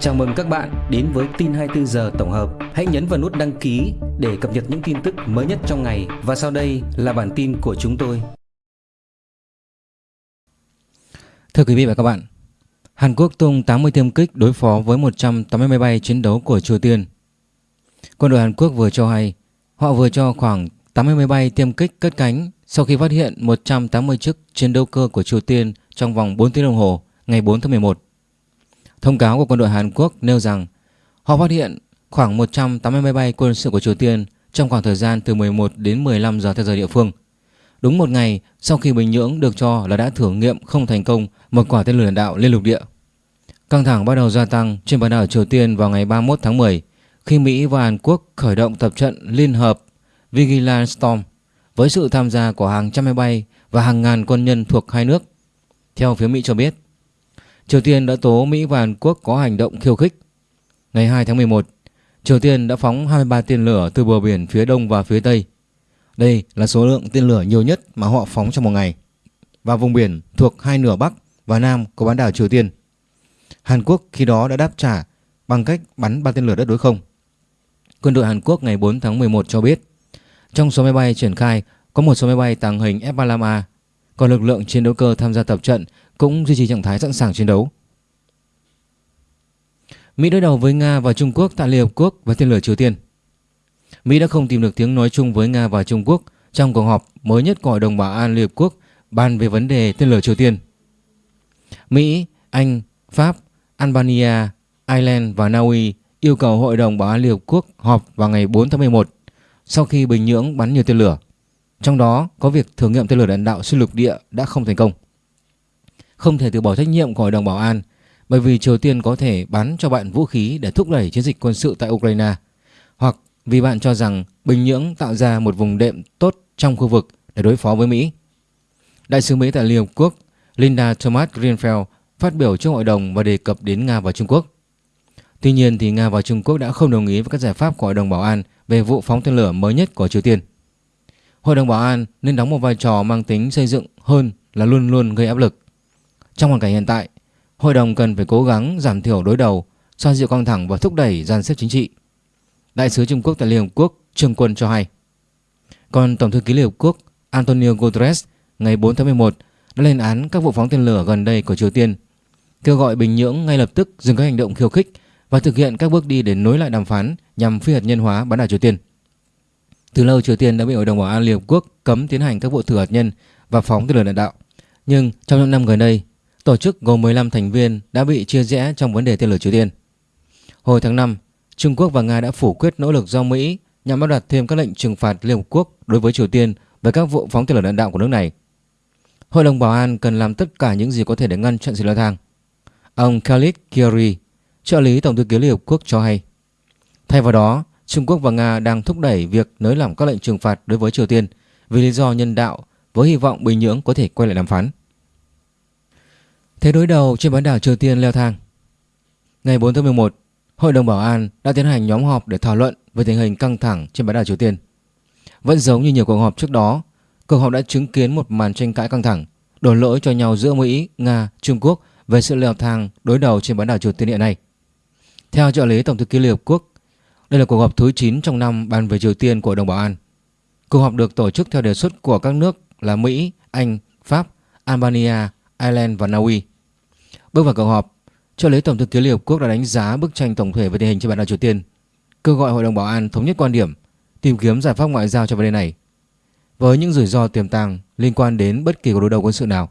Chào mừng các bạn đến với tin 24 giờ tổng hợp. Hãy nhấn vào nút đăng ký để cập nhật những tin tức mới nhất trong ngày và sau đây là bản tin của chúng tôi. Thưa quý vị và các bạn, Hàn Quốc tung 80 tiêm kích đối phó với 180 máy bay chiến đấu của Triều Tiên. Quân đội Hàn Quốc vừa cho hay họ vừa cho khoảng 80 máy bay tiêm kích cất cánh sau khi phát hiện 180 chiếc chiến đấu cơ của Triều Tiên trong vòng 4 tiếng đồng hồ ngày 4 tháng 11. Thông cáo của quân đội Hàn Quốc nêu rằng họ phát hiện khoảng 180 máy bay quân sự của Triều Tiên trong khoảng thời gian từ 11 đến 15 giờ theo giờ địa phương. Đúng một ngày sau khi Bình Nhưỡng được cho là đã thử nghiệm không thành công một quả tên lửa đạn đạo liên lục địa. Căng thẳng bắt đầu gia tăng trên bán đảo Triều Tiên vào ngày 31 tháng 10 khi Mỹ và Hàn Quốc khởi động tập trận liên hợp Vigilant Storm với sự tham gia của hàng trăm máy bay và hàng ngàn quân nhân thuộc hai nước. Theo phía Mỹ cho biết, Triều Tiên đã tố Mỹ và Hàn Quốc có hành động khiêu khích. Ngày 2 tháng 11, Triều Tiên đã phóng 23 tên lửa từ bờ biển phía đông và phía tây. Đây là số lượng tên lửa nhiều nhất mà họ phóng trong một ngày và vùng biển thuộc hai nửa Bắc và Nam của bán đảo Triều Tiên. Hàn Quốc khi đó đã đáp trả bằng cách bắn ba tên lửa đất đối không. Quân đội Hàn Quốc ngày 4 tháng 11 cho biết trong số máy bay triển khai có một số máy bay tàng hình F-35A, còn lực lượng chiến đấu cơ tham gia tập trận cũng duy trì trạng thái sẵn sàng chiến đấu. Mỹ đối đầu với Nga và Trung Quốc tại Liên Hợp Quốc và tên lửa Triều Tiên. Mỹ đã không tìm được tiếng nói chung với Nga và Trung Quốc trong cuộc họp mới nhất của Hội đồng Bảo an Liên Hợp Quốc bàn về vấn đề tên lửa Triều Tiên. Mỹ, Anh, Pháp, Albania, Ireland và Na Uy yêu cầu Hội đồng Bảo an Liên Hợp Quốc họp vào ngày 4 tháng 11 sau khi Bình Nhưỡng bắn nhiều tên lửa. Trong đó có việc thử nghiệm tên lửa đạn đạo xuyên lục địa đã không thành công. Không thể từ bỏ trách nhiệm của Hội đồng Bảo an, bởi vì Triều Tiên có thể bắn cho bạn vũ khí để thúc đẩy chiến dịch quân sự tại Ukraine hoặc vì bạn cho rằng Bình Nhưỡng tạo ra một vùng đệm tốt trong khu vực để đối phó với Mỹ. Đại sứ Mỹ tại Liên Hợp Quốc Linda Thomas Greenfield phát biểu trước hội đồng và đề cập đến Nga và Trung Quốc. Tuy nhiên thì Nga và Trung Quốc đã không đồng ý với các giải pháp của Hội đồng Bảo an về vụ phóng tên lửa mới nhất của Triều Tiên. Hội đồng Bảo an nên đóng một vai trò mang tính xây dựng hơn là luôn luôn gây áp lực. Trong hoàn cảnh hiện tại, Hội đồng cần phải cố gắng giảm thiểu đối đầu, xoa dịu căng thẳng và thúc đẩy gian xếp chính trị. Đại sứ Trung Quốc tại Liên Hợp Quốc Trương Quân cho hay. Còn Tổng thư ký Liên Hợp Quốc Antonio Guterres ngày 4 tháng 11 đã lên án các vụ phóng tên lửa gần đây của Triều Tiên, kêu gọi Bình Nhưỡng ngay lập tức dừng các hành động khiêu khích và thực hiện các bước đi để nối lại đàm phán nhằm phi hạt nhân hóa bán đảo Triều Tiên. Từ lâu Triều Tiên đã bị Hội đồng Bảo an Liên Hợp Quốc cấm tiến hành các vụ thử hạt nhân và phóng tên lửa đạn đạo. Nhưng trong những năm gần đây, tổ chức gồm 15 thành viên đã bị chia rẽ trong vấn đề tên lửa Triều Tiên. Hồi tháng 5, Trung Quốc và Nga đã phủ quyết nỗ lực do Mỹ nhằm áp đặt thêm các lệnh trừng phạt Liên Hợp Quốc đối với Triều Tiên về các vụ phóng tên lửa đạn đạo của nước này. Hội đồng Bảo an cần làm tất cả những gì có thể để ngăn chặn sự leo thang. Ông Khalid Kiri, trợ lý Tổng thư ký Liên Hợp Quốc cho hay. Thay vào đó, Trung Quốc và Nga đang thúc đẩy việc nới lỏng các lệnh trừng phạt đối với Triều Tiên vì lý do nhân đạo với hy vọng Bình Nhưỡng có thể quay lại đàm phán. Thế đối đầu trên bán đảo Triều Tiên leo thang. Ngày 4 tháng 11, Hội đồng Bảo an đã tiến hành nhóm họp để thảo luận về tình hình căng thẳng trên bán đảo Triều Tiên. Vẫn giống như nhiều cuộc họp trước đó, cuộc họp đã chứng kiến một màn tranh cãi căng thẳng, đổ lỗi cho nhau giữa Mỹ, Nga, Trung Quốc về sự leo thang đối đầu trên bán đảo Triều Tiên hiện nay. Theo trợ lý Tổng thư ký Liên Hợp Quốc, đây là cuộc họp thứ 9 trong năm bàn về Triều Tiên của Hội đồng Bảo an. Cuộc họp được tổ chức theo đề xuất của các nước là Mỹ, Anh, Pháp, Albania, Ireland và Na Uy. Bước vào cuộc họp, cho lấy Tổng thư ký Liên Hợp Quốc đã đánh giá bức tranh tổng thể về tình hình trên bán đảo Triều Tiên, kêu gọi Hội đồng Bảo an thống nhất quan điểm, tìm kiếm giải pháp ngoại giao cho vấn đề này. Với những rủi ro tiềm tàng liên quan đến bất kỳ cuộc đối đầu quân sự nào,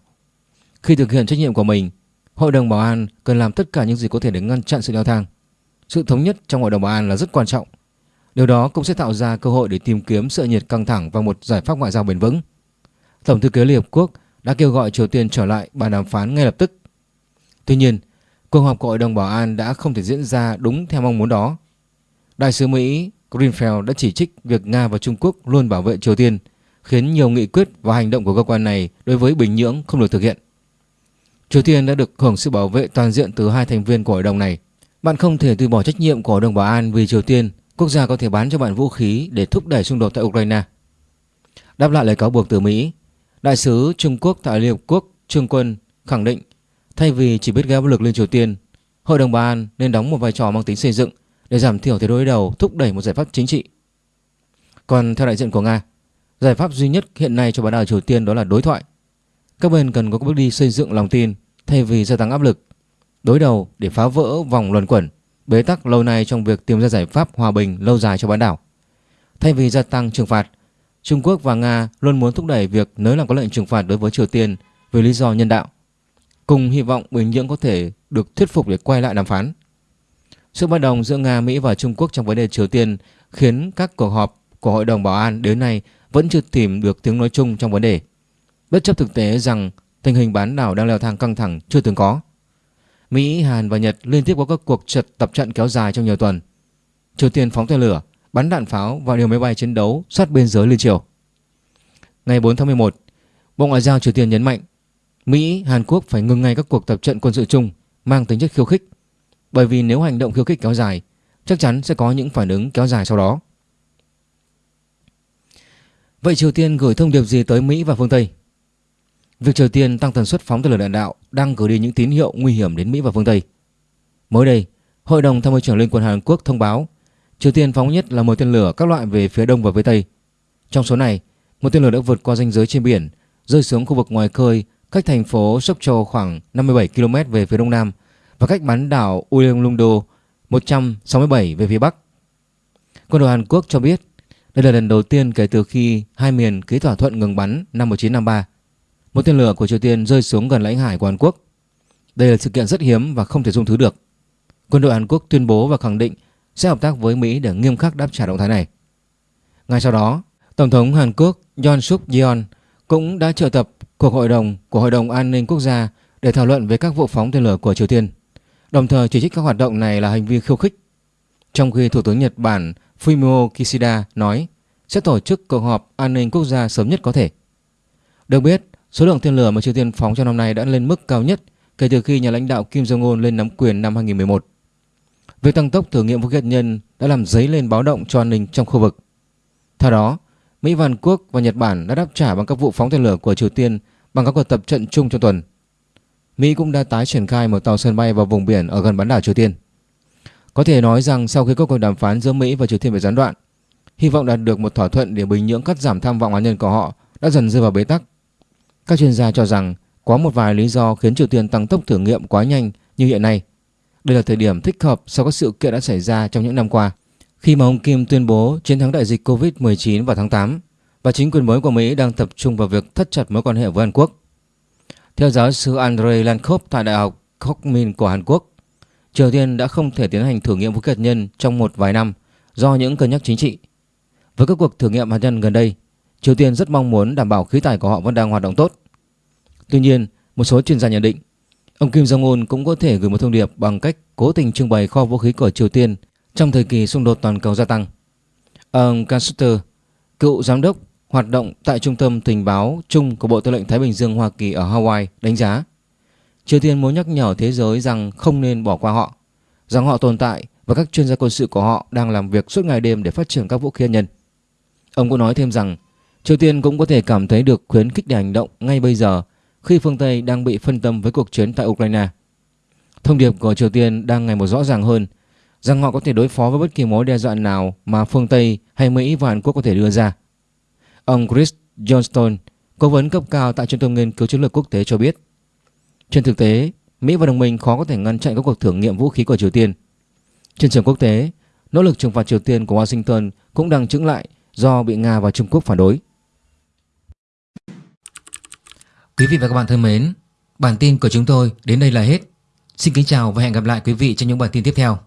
khi thực hiện trách nhiệm của mình, Hội đồng Bảo an cần làm tất cả những gì có thể để ngăn chặn sự leo thang. Sự thống nhất trong Hội đồng Bảo an là rất quan trọng. Điều đó cũng sẽ tạo ra cơ hội để tìm kiếm sự nhiệt căng thẳng và một giải pháp ngoại giao bền vững. Tổng thư ký Liên Hợp Quốc đã kêu gọi Triều Tiên trở lại bàn đàm phán ngay lập tức. Tuy nhiên, cuộc họp của Hội đồng Bảo an đã không thể diễn ra đúng theo mong muốn đó. Đại sứ Mỹ Greenfield đã chỉ trích việc Nga và Trung Quốc luôn bảo vệ Triều Tiên, khiến nhiều nghị quyết và hành động của cơ quan này đối với Bình Nhưỡng không được thực hiện. Triều Tiên đã được hưởng sự bảo vệ toàn diện từ hai thành viên của hội đồng này. Bạn không thể từ bỏ trách nhiệm của Hội đồng Bảo an vì Triều Tiên, quốc gia có thể bán cho bạn vũ khí để thúc đẩy xung đột tại Ukraine. Đáp lại lời cáo buộc từ Mỹ, Đại sứ Trung Quốc tại Liên Hợp Quốc Trương Quân khẳng định thay vì chỉ biết gây áp lực lên Triều Tiên, Hội đồng Bảo an nên đóng một vai trò mang tính xây dựng để giảm thiểu thế đối đầu thúc đẩy một giải pháp chính trị. Còn theo đại diện của Nga, giải pháp duy nhất hiện nay cho bán đảo Triều Tiên đó là đối thoại. Các bên cần có bước đi xây dựng lòng tin thay vì gia tăng áp lực, đối đầu để phá vỡ vòng luẩn quẩn, bế tắc lâu nay trong việc tìm ra giải pháp hòa bình lâu dài cho bán đảo. Thay vì gia tăng trừng phạt, Trung Quốc và Nga luôn muốn thúc đẩy việc nới lỏng các lệnh trừng phạt đối với Triều Tiên vì lý do nhân đạo, cùng hy vọng Bình Nhưỡng có thể được thuyết phục để quay lại đàm phán. Sự bất đồng giữa Nga, Mỹ và Trung Quốc trong vấn đề Triều Tiên khiến các cuộc họp của Hội đồng Bảo an đến nay vẫn chưa tìm được tiếng nói chung trong vấn đề. Bất chấp thực tế rằng tình hình bán đảo đang leo thang căng thẳng chưa từng có. Mỹ, Hàn và Nhật liên tiếp có các cuộc trật tập trận kéo dài trong nhiều tuần. Triều Tiên phóng tên lửa, bắn đạn pháo và điều máy bay chiến đấu sát biên giới liên triều. Ngày 4 tháng 11, Bộ Ngoại giao Triều Tiên nhấn mạnh Mỹ, Hàn Quốc phải ngừng ngay các cuộc tập trận quân sự chung mang tính chất khiêu khích bởi vì nếu hành động khiêu khích kéo dài chắc chắn sẽ có những phản ứng kéo dài sau đó. Vậy Triều Tiên gửi thông điệp gì tới Mỹ và phương Tây? Việc Triều Tiên tăng tần suất phóng tên lửa đạn đạo đang gửi đi những tín hiệu nguy hiểm đến Mỹ và phương Tây. Mới đây, Hội đồng Tham mưu trưởng Liên quân Hàn Quốc thông báo Triều Tiên phóng nhất là một tên lửa các loại về phía đông và phía tây. Trong số này, một tên lửa đã vượt qua ranh giới trên biển, rơi xuống khu vực ngoài khơi cách thành phố Sóc Trâu khoảng 57 km về phía đông nam và cách bán đảo Ulionglundo 167 về phía bắc. Quân đội Hàn Quốc cho biết đây là lần đầu tiên kể từ khi hai miền ký thỏa thuận ngừng bắn năm 1953. Một tên lửa của Triều Tiên rơi xuống gần lãnh hải của Hàn Quốc. Đây là sự kiện rất hiếm và không thể dung thứ được. Quân đội Hàn Quốc tuyên bố và khẳng định sẽ hợp tác với Mỹ để nghiêm khắc đáp trả động thái này. Ngay sau đó, Tổng thống Hàn Quốc Yoon Suk Yeol cũng đã triệu tập cuộc hội đồng của Hội đồng An ninh Quốc gia để thảo luận về các vụ phóng tên lửa của Triều Tiên, đồng thời chỉ trích các hoạt động này là hành vi khiêu khích. Trong khi Thủ tướng Nhật Bản Fumio Kishida nói sẽ tổ chức cuộc họp an ninh quốc gia sớm nhất có thể. Được biết, số lượng tên lửa mà Triều Tiên phóng trong năm nay đã lên mức cao nhất kể từ khi nhà lãnh đạo Kim Jong-un lên nắm quyền năm 2011. Việc tăng tốc thử nghiệm vũ khí hạt nhân đã làm dấy lên báo động cho an ninh trong khu vực. Theo đó, Mỹ và Hàn Quốc và Nhật Bản đã đáp trả bằng các vụ phóng tên lửa của Triều Tiên bằng các cuộc tập trận chung trong tuần. Mỹ cũng đã tái triển khai một tàu sân bay vào vùng biển ở gần bán đảo Triều Tiên. Có thể nói rằng sau khi các cuộc đàm phán giữa Mỹ và Triều Tiên bị gián đoạn, hy vọng đạt được một thỏa thuận để Bình Nhưỡng cắt giảm tham vọng hạt nhân của họ đã dần rơi vào bế tắc. Các chuyên gia cho rằng có một vài lý do khiến Triều Tiên tăng tốc thử nghiệm quá nhanh như hiện nay. Đây là thời điểm thích hợp sau các sự kiện đã xảy ra trong những năm qua. Khi mà ông Kim tuyên bố chiến thắng đại dịch Covid-19 vào tháng 8 và chính quyền mới của Mỹ đang tập trung vào việc thắt chặt mối quan hệ với Hàn Quốc. Theo giáo sư Andrei Lankov tại Đại học Kokmin của Hàn Quốc, Triều Tiên đã không thể tiến hành thử nghiệm vũ khí hạt nhân trong một vài năm do những cân nhắc chính trị. Với các cuộc thử nghiệm hạt nhân gần đây, Triều Tiên rất mong muốn đảm bảo khí tài của họ vẫn đang hoạt động tốt. Tuy nhiên, một số chuyên gia nhận định, ông Kim Jong-un cũng có thể gửi một thông điệp bằng cách cố tình trưng bày kho vũ khí của Triều Tiên trong thời kỳ xung đột toàn cầu gia tăng. Ông Caster, cựu giám đốc hoạt động tại Trung tâm Tình báo chung của Bộ Tư lệnh Thái Bình Dương Hoa Kỳ ở Hawaii đánh giá Triều Tiên muốn nhắc nhở thế giới rằng không nên bỏ qua họ, rằng họ tồn tại và các chuyên gia quân sự của họ đang làm việc suốt ngày đêm để phát triển các vũ khí hạt nhân. Ông cũng nói thêm rằng Triều Tiên cũng có thể cảm thấy được khuyến khích để hành động ngay bây giờ khi phương Tây đang bị phân tâm với cuộc chiến tại Ukraine. Thông điệp của Triều Tiên đang ngày một rõ ràng hơn rằng họ có thể đối phó với bất kỳ mối đe dọa nào mà phương Tây hay Mỹ và Hàn Quốc có thể đưa ra. Ông Chris Johnston, cố vấn cấp cao tại Trung tâm Nghiên cứu Chiến lược Quốc tế cho biết, trên thực tế, Mỹ và đồng minh khó có thể ngăn chặn các cuộc thử nghiệm vũ khí của Triều Tiên. Trên trường quốc tế, nỗ lực trừng phạt Triều Tiên của Washington cũng đang chững lại do bị Nga và Trung Quốc phản đối. Quý vị và các bạn thân mến, bản tin của chúng tôi đến đây là hết. Xin kính chào và hẹn gặp lại quý vị trong những bản tin tiếp theo.